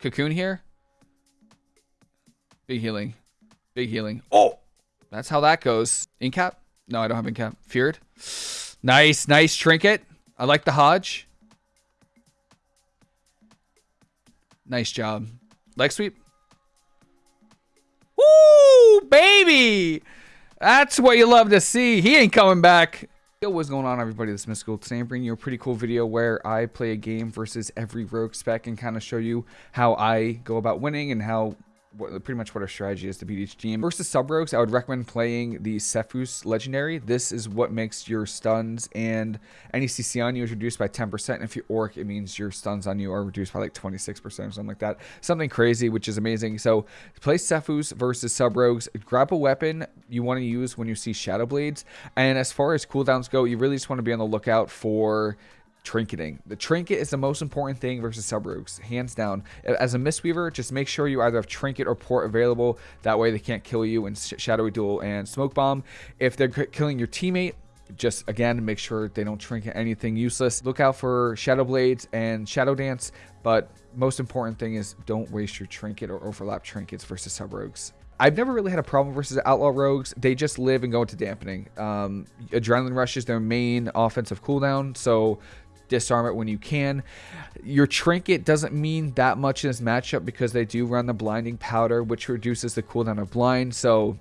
Cocoon here. Big healing. Big healing. Oh! That's how that goes. Incap? No, I don't have incap. Feared. Nice, nice trinket. I like the Hodge. Nice job. Leg sweep. Woo, baby! That's what you love to see. He ain't coming back. Yo, what's going on everybody, this is Mystical. Today I'm bringing you a pretty cool video where I play a game versus every rogue spec and kind of show you how I go about winning and how what, pretty much what our strategy is to beat each team. Versus sub rogues, I would recommend playing the Sephuz Legendary. This is what makes your stuns and any CC on you is reduced by 10%. And if you're orc, it means your stuns on you are reduced by like 26% or something like that. Something crazy, which is amazing. So play Sephuz versus sub rogues. Grab a weapon you want to use when you see Shadow Blades. And as far as cooldowns go, you really just want to be on the lookout for trinketing. The trinket is the most important thing versus sub rogues, hands down. As a Mistweaver, just make sure you either have trinket or port available. That way they can't kill you in Shadowy Duel and Smoke Bomb. If they're killing your teammate, just again make sure they don't trinket anything useless look out for shadow blades and shadow dance but most important thing is don't waste your trinket or overlap trinkets versus sub rogues I've never really had a problem versus Outlaw Rogues. They just live and go into dampening. Um, Adrenaline Rush is their main offensive cooldown, so disarm it when you can. Your trinket doesn't mean that much in this matchup because they do run the blinding powder, which reduces the cooldown of blind. So,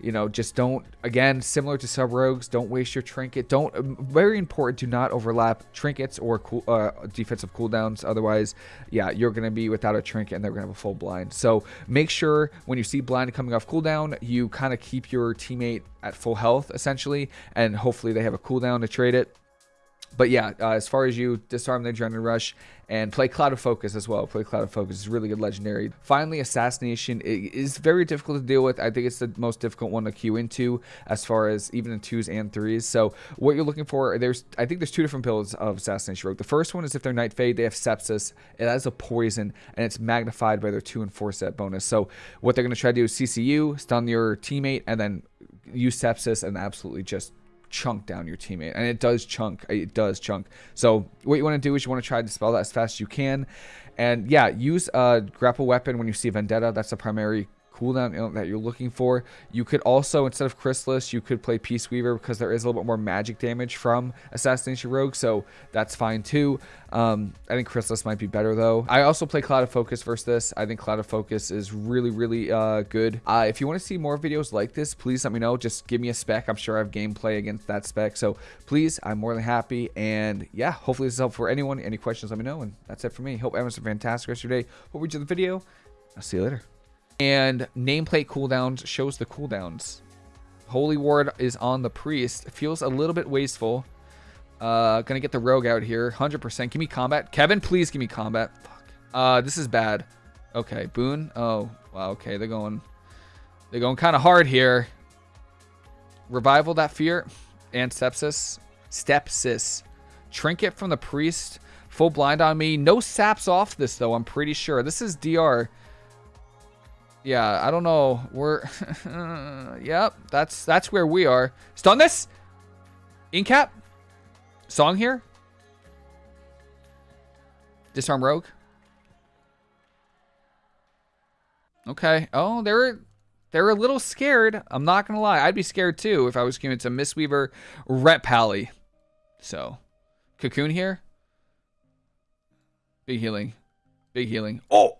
you know, just don't, again, similar to sub rogues, don't waste your trinket. Don't, very important, do not overlap trinkets or cool, uh, defensive cooldowns. Otherwise, yeah, you're going to be without a trinket and they're going to have a full blind. So make sure when you see blind coming off cooldown, you kind of keep your teammate at full health essentially, and hopefully they have a cooldown to trade it but yeah, uh, as far as you disarm the adrenaline rush and play Clouded Focus as well. Play Clouded Focus is really good legendary. Finally, Assassination is very difficult to deal with. I think it's the most difficult one to queue into as far as even in twos and threes. So what you're looking for, there's I think there's two different builds of Assassination Rogue. The first one is if they're Night Fae, they have Sepsis. It has a poison and it's magnified by their two and four set bonus. So what they're going to try to do is CCU, stun your teammate, and then use Sepsis and absolutely just chunk down your teammate. And it does chunk. It does chunk. So what you want to do is you want to try to dispel that as fast as you can. And yeah, use a grapple weapon when you see Vendetta. That's the primary cooldown that you're looking for. You could also, instead of Chrysalis, you could play Peaceweaver because there is a little bit more magic damage from Assassination Rogue, so that's fine too. Um, I think Chrysalis might be better though. I also play Clouded Focus versus this. I think Clouded Focus is really, really uh, good. Uh, if you want to see more videos like this, please let me know. Just give me a spec. I'm sure I have gameplay against that spec. So please, I'm more than happy. And yeah, hopefully this is helpful for anyone. Any questions, let me know. And that's it for me. Hope everyone's a fantastic rest of your day. Hope you enjoyed the video. I'll see you later. And nameplate cooldowns shows the cooldowns. Holy Ward is on the Priest. Feels a little bit wasteful. Uh, gonna get the Rogue out here. 100%. Give me combat. Kevin, please give me combat. Fuck. Uh, this is bad. Okay, Boone. Oh, wow. Okay, they're going... They're going kind of hard here. Revival that fear. And sepsis. Stepsis. Trinket from the Priest. Full blind on me. No saps off this, though, I'm pretty sure. This is DR. Yeah, I don't know. We're... yep, that's that's where we are. Stun this! Incap? Song here? Disarm Rogue? Okay. Oh, they're they're a little scared. I'm not gonna lie. I'd be scared too if I was giving it to Mistweaver Ret Pally. So, Cocoon here. Big healing. Big healing. Oh!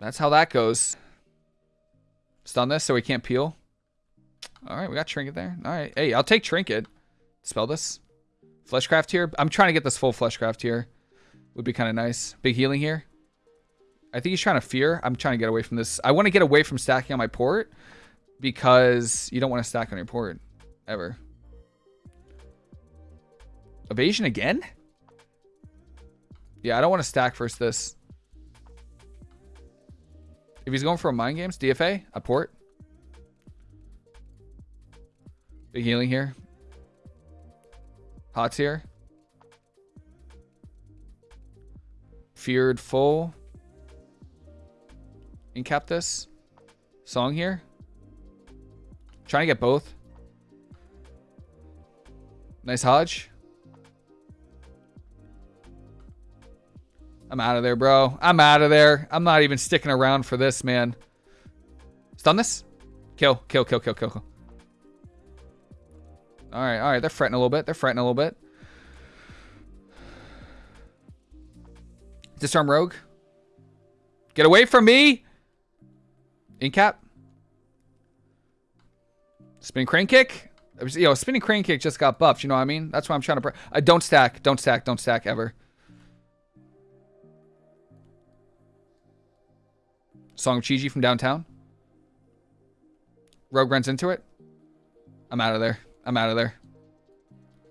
That's how that goes. Stun this so we can't peel. All right, we got Trinket there. All right. Hey, I'll take Trinket. Spell this. Fleshcraft here. I'm trying to get this full Fleshcraft here. Would be kind of nice. Big healing here. I think he's trying to fear. I'm trying to get away from this. I want to get away from stacking on my port because you don't want to stack on your port ever. Evasion again? Yeah, I don't want to stack first this. If he's going for a mind games, DFA, a port. Big healing here. Pots here. Feared full. Incap this. Song here. Trying to get both. Nice Hodge. I'm out of there, bro. I'm out of there. I'm not even sticking around for this, man. Stun this? Kill, kill, kill, kill, kill, kill. All right, all right. They're fretting a little bit. They're fretting a little bit. Disarm Rogue. Get away from me! Incap. Spinning Crane Kick. Know, Spinning Crane Kick just got buffed. You know what I mean? That's why I'm trying to... I don't stack. Don't stack. Don't stack ever. Song of Chi-Ji from downtown. Rogue runs into it. I'm out of there. I'm out of there.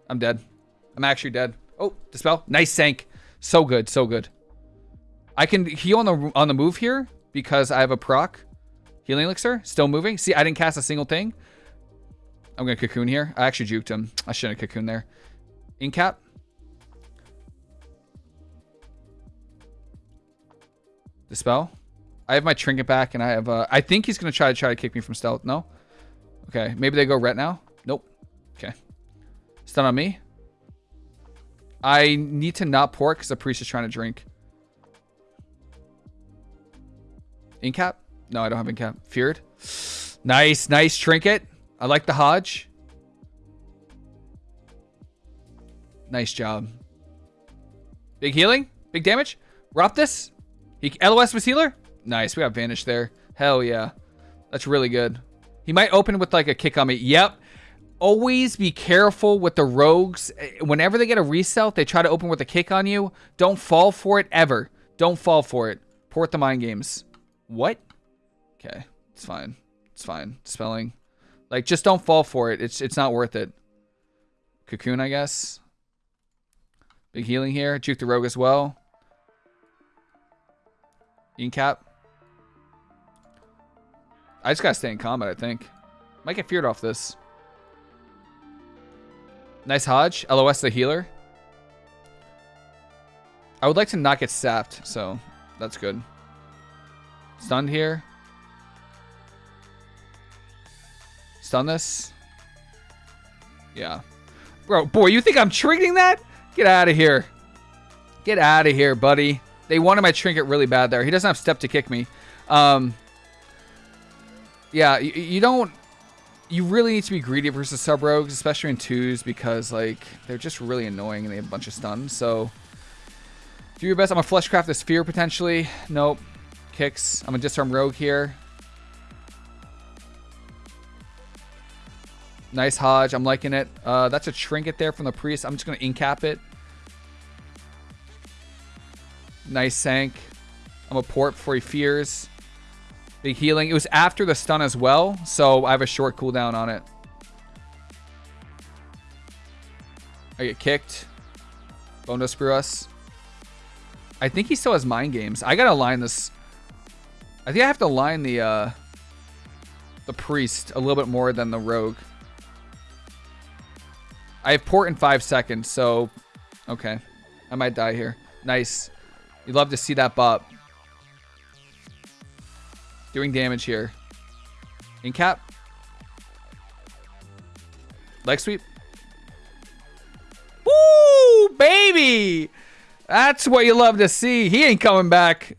I'm dead. I'm actually dead. Oh, dispel. Nice sank. So good. So good. I can heal on the on the move here because I have a proc. Healing elixir. Still moving. See, I didn't cast a single thing. I'm going to cocoon here. I actually juked him. I shouldn't have cocoon there. Incap. Dispel. I have my trinket back and I have uh I think he's gonna try to try to kick me from stealth. No? Okay. Maybe they go ret now? Nope. Okay. Stun on me. I need to not port because the priest is trying to drink. Incap? No, I don't have incap. Feared. Nice, nice trinket. I like the Hodge. Nice job. Big healing? Big damage? Rop this? He, LOS was healer? Nice. We got Vanish there. Hell yeah. That's really good. He might open with like a kick on me. Yep. Always be careful with the rogues. Eh, whenever they get a resell, they try to open with a kick on you. Don't fall for it ever. Don't fall for it. Port the mind games. What? Okay. It's fine. It's fine. Spelling. Like, just don't fall for it. It's it's not worth it. Cocoon, I guess. Big healing here. Juke the rogue as well. Incap. I just gotta stay in combat, I think. Might get feared off this. Nice Hodge. LOS the healer. I would like to not get sapped, so that's good. Stunned here. Stun this. Yeah. Bro, boy, you think I'm triggering that? Get out of here. Get out of here, buddy. They wanted my trinket really bad there. He doesn't have step to kick me. Um, yeah, you, you don't... You really need to be greedy versus sub rogues, especially in twos, because like they're just really annoying and they have a bunch of stuns. So do your best. I'm gonna fleshcraft this fear potentially. Nope. Kicks. I'm gonna disarm rogue here. Nice Hodge. I'm liking it. Uh, that's a trinket there from the priest. I'm just gonna incap it. Nice sank. I'm a port before he fears. Big healing. It was after the stun as well, so I have a short cooldown on it. I get kicked. Bone to screw us. I think he still has mind games. I gotta line this. I think I have to line the uh, the priest a little bit more than the rogue. I have port in five seconds, so okay. I might die here. Nice. You'd love to see that bop. Doing damage here. In cap. Leg sweep. Woo, baby! That's what you love to see. He ain't coming back.